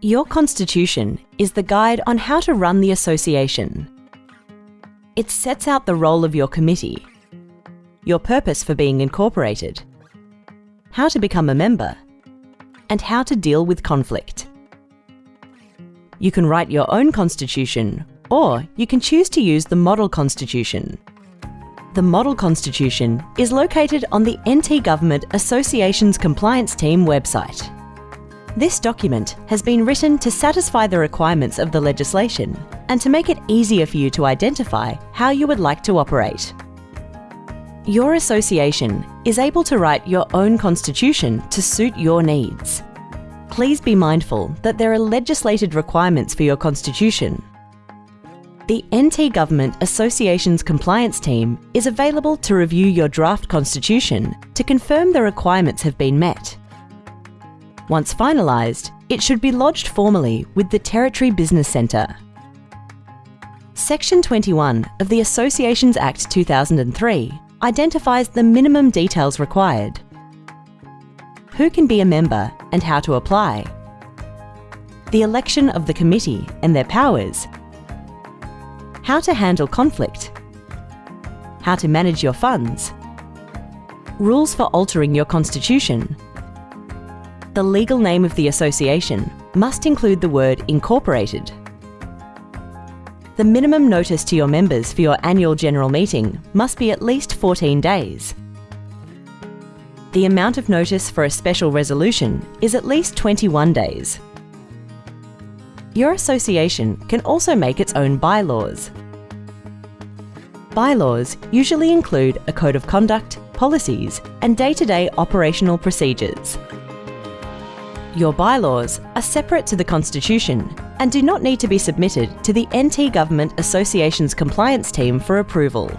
Your constitution is the guide on how to run the association. It sets out the role of your committee, your purpose for being incorporated, how to become a member, and how to deal with conflict. You can write your own constitution, or you can choose to use the Model Constitution. The Model Constitution is located on the NT Government Associations Compliance Team website. This document has been written to satisfy the requirements of the legislation and to make it easier for you to identify how you would like to operate. Your association is able to write your own constitution to suit your needs. Please be mindful that there are legislated requirements for your constitution. The NT Government Associations Compliance Team is available to review your draft constitution to confirm the requirements have been met once finalised, it should be lodged formally with the Territory Business Centre. Section 21 of the Associations Act 2003 identifies the minimum details required. Who can be a member and how to apply. The election of the committee and their powers. How to handle conflict. How to manage your funds. Rules for altering your constitution the legal name of the association must include the word incorporated. The minimum notice to your members for your annual general meeting must be at least 14 days. The amount of notice for a special resolution is at least 21 days. Your association can also make its own bylaws. Bylaws usually include a code of conduct, policies and day-to-day -day operational procedures. Your bylaws are separate to the Constitution and do not need to be submitted to the NT Government Association's compliance team for approval.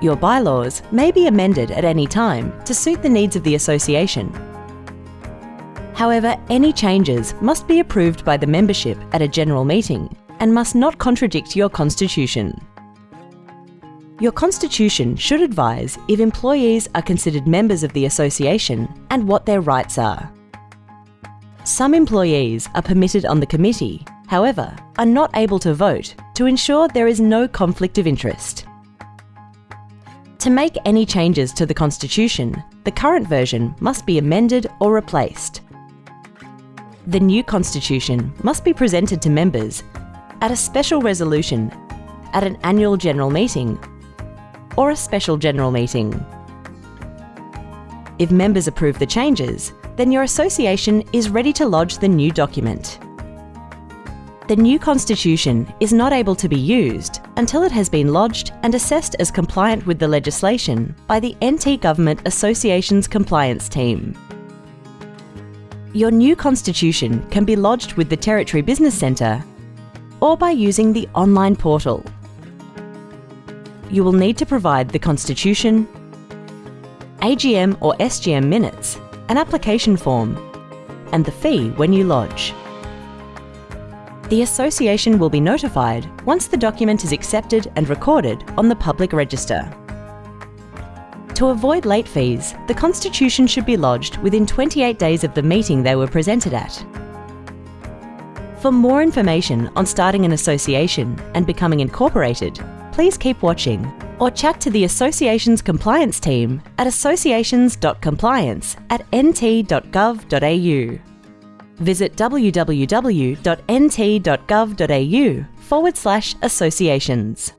Your bylaws may be amended at any time to suit the needs of the association. However, any changes must be approved by the membership at a general meeting and must not contradict your constitution. Your constitution should advise if employees are considered members of the association and what their rights are. Some employees are permitted on the committee, however, are not able to vote to ensure there is no conflict of interest. To make any changes to the Constitution, the current version must be amended or replaced. The new Constitution must be presented to members at a special resolution, at an annual general meeting, or a special general meeting. If members approve the changes, then your association is ready to lodge the new document. The new constitution is not able to be used until it has been lodged and assessed as compliant with the legislation by the NT Government Association's compliance team. Your new constitution can be lodged with the Territory Business Centre or by using the online portal. You will need to provide the constitution, AGM or SGM minutes an application form, and the fee when you lodge. The Association will be notified once the document is accepted and recorded on the public register. To avoid late fees, the Constitution should be lodged within 28 days of the meeting they were presented at. For more information on starting an association and becoming incorporated, please keep watching or chat to the Association's compliance team at associations.compliance at nt.gov.au. Visit www.nt.gov.au forward slash associations.